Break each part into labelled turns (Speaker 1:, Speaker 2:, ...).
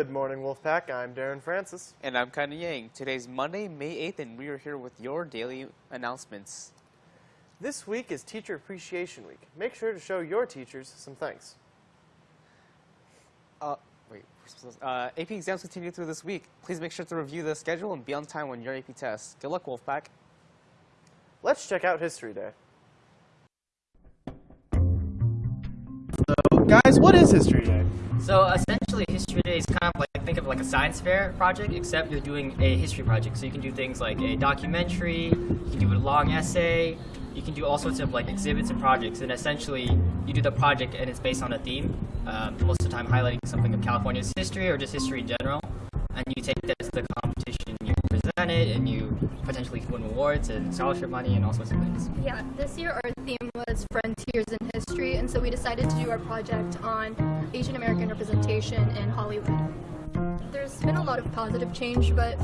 Speaker 1: Good morning, Wolfpack. I'm Darren Francis.
Speaker 2: And I'm Kanye Yang. Today's Monday, May 8th, and we are here with your daily announcements.
Speaker 1: This week is Teacher Appreciation Week. Make sure to show your teachers some thanks.
Speaker 2: Uh, wait. Uh, AP exams continue through this week. Please make sure to review the schedule and be on time on your AP tests. Good luck, Wolfpack.
Speaker 1: Let's check out History Day.
Speaker 3: So, guys, what is History Day?
Speaker 4: So essentially, History Day is kind of like think of like a science fair project, except you're doing a history project. So you can do things like a documentary, you can do a long essay, you can do all sorts of like exhibits and projects. And essentially, you do the project and it's based on a theme. Um, most of the time, highlighting something of California's history or just history in general. And you take that to the competition, you present it, and you potentially win awards and scholarship money and all sorts of things.
Speaker 5: Yeah, this year our theme was Frontiers in History, so we decided to do our project on Asian American representation in Hollywood. There's been a lot of positive change, but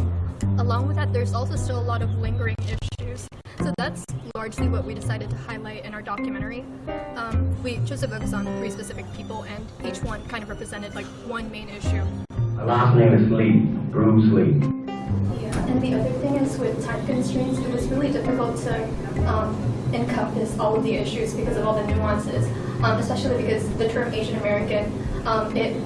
Speaker 5: along with that, there's also still a lot of lingering issues. So that's largely what we decided to highlight in our documentary. Um, we chose to focus on three specific people, and each one kind of represented like one main issue.
Speaker 6: My last name is Lee, Bruce Lee.
Speaker 5: And the other thing is with time constraints, it was really difficult to um, encompass all of the issues because of all the nuances, um, especially because the term Asian American, um, it,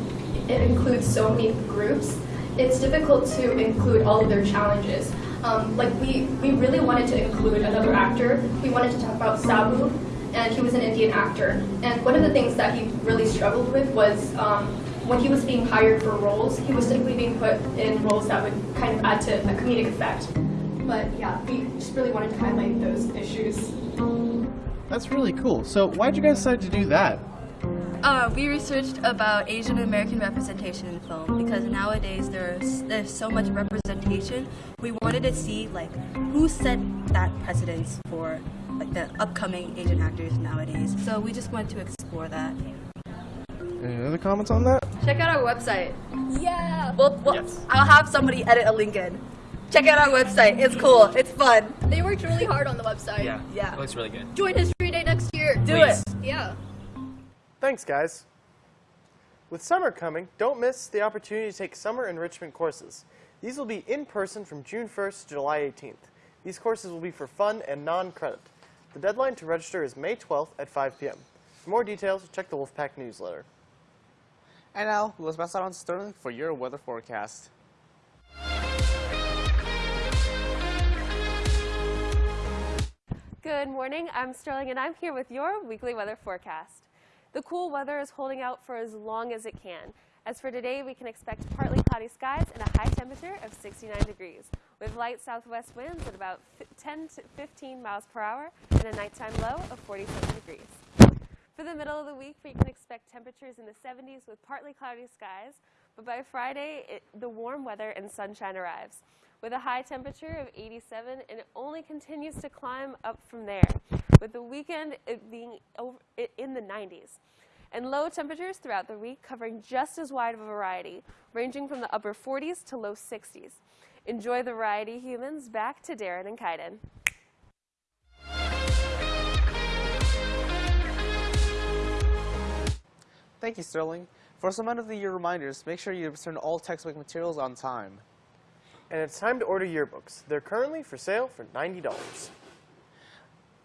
Speaker 5: it includes so many groups. It's difficult to include all of their challenges. Um, like we, we really wanted to include another actor. We wanted to talk about Sabu, and he was an Indian actor. And one of the things that he really struggled with was um, when he was being hired for roles, he was typically being put in roles that would kind of add to a comedic effect. But yeah, we just really wanted to highlight those issues.
Speaker 3: That's really cool. So why'd you guys decide to do that?
Speaker 7: Uh, we researched about Asian American representation in film because nowadays there's there's so much representation. We wanted to see like who set that precedence for like the upcoming Asian actors nowadays. So we just wanted to explore that.
Speaker 3: Any other comments on that?
Speaker 7: Check out our website.
Speaker 5: Yeah!
Speaker 7: Well, well
Speaker 1: Yes.
Speaker 7: I'll have somebody edit a link in. Check out our website. It's cool. It's fun.
Speaker 5: They worked really hard on the website.
Speaker 7: Yeah.
Speaker 4: It looks really good.
Speaker 5: Join History Day next year.
Speaker 7: Do
Speaker 4: Please.
Speaker 7: it.
Speaker 5: Yeah.
Speaker 1: Thanks, guys. With summer coming, don't miss the opportunity to take summer enrichment courses. These will be in person from June 1st to July 18th. These courses will be for fun and non-credit. The deadline to register is May 12th at 5 p.m. For more details, check the Wolfpack newsletter.
Speaker 2: And now, let's pass it on to Sterling for your weather forecast.
Speaker 8: Good morning, I'm Sterling and I'm here with your weekly weather forecast. The cool weather is holding out for as long as it can. As for today, we can expect partly cloudy skies and a high temperature of 69 degrees, with light southwest winds at about 10 to 15 miles per hour and a nighttime low of 47 degrees. For the middle of the week, we can expect temperatures in the 70s with partly cloudy skies, but by Friday, it, the warm weather and sunshine arrives with a high temperature of 87 and it only continues to climb up from there with the weekend being over, in the 90s and low temperatures throughout the week covering just as wide of a variety ranging from the upper 40s to low 60s enjoy the variety humans. Back to darren and kaiden
Speaker 2: Thank you, Sterling. For some end of the year reminders, make sure you return all textbook materials on time.
Speaker 1: And it's time to order yearbooks. They're currently for sale for $90.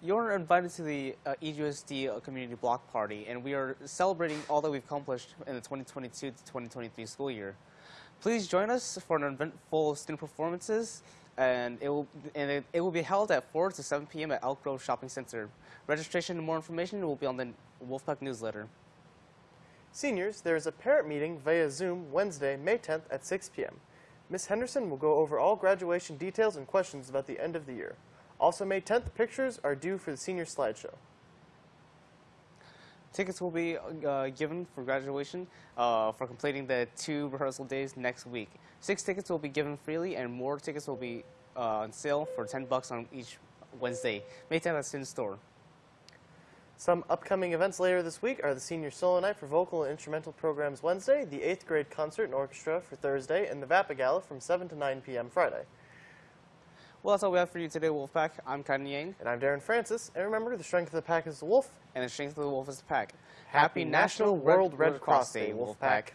Speaker 2: You're invited to the uh, EGUSD uh, Community Block Party, and we are celebrating all that we've accomplished in the 2022 to 2023 school year. Please join us for an eventful student performances, and it will and it, it will be held at 4 to 7 p.m. at Elk Grove Shopping Center. Registration and more information will be on the Wolfpack newsletter.
Speaker 1: Seniors, there is a parent meeting via Zoom Wednesday, May 10th at 6 p.m. Ms. Henderson will go over all graduation details and questions about the end of the year. Also, May 10th, pictures are due for the senior slideshow.
Speaker 2: Tickets will be uh, given for graduation uh, for completing the two rehearsal days next week. Six tickets will be given freely, and more tickets will be uh, on sale for 10 bucks on each Wednesday. May 10th at Sin Store.
Speaker 1: Some upcoming events later this week are the Senior Solo Night for Vocal and Instrumental Programs Wednesday, the 8th grade concert and orchestra for Thursday, and the Vapa Gala from 7 to 9 p.m. Friday.
Speaker 2: Well, that's all we have for you today, Wolfpack. I'm Kanye Yang,
Speaker 1: And I'm Darren Francis, and remember, the strength of the pack is the wolf.
Speaker 2: and the strength of the wolf is the pack.
Speaker 1: Happy National World Red Cross Day, Wolfpack.